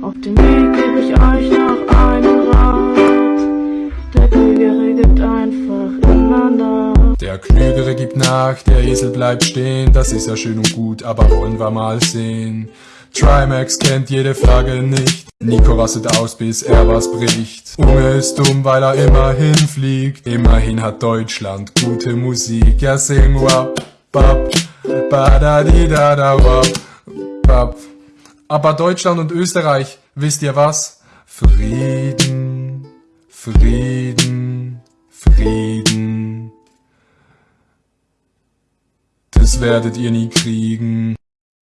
Auf dem Weg gebe ich euch noch einen Rat. Der Klügere gibt einfach immer nach. Der Klügere gibt nach, der Esel bleibt stehen. Das ist ja schön und gut, aber wollen wir mal sehen. Trimax kennt jede Flagge nicht. Nico rastet aus, bis er was bricht. Unge ist dumm, weil er immerhin fliegt. Immerhin hat Deutschland gute Musik. Ja, sing wap, bap, ba da di da da wap, bap. Aber Deutschland und Österreich, wisst ihr was? Frieden, Frieden, Frieden. Das werdet ihr nie kriegen.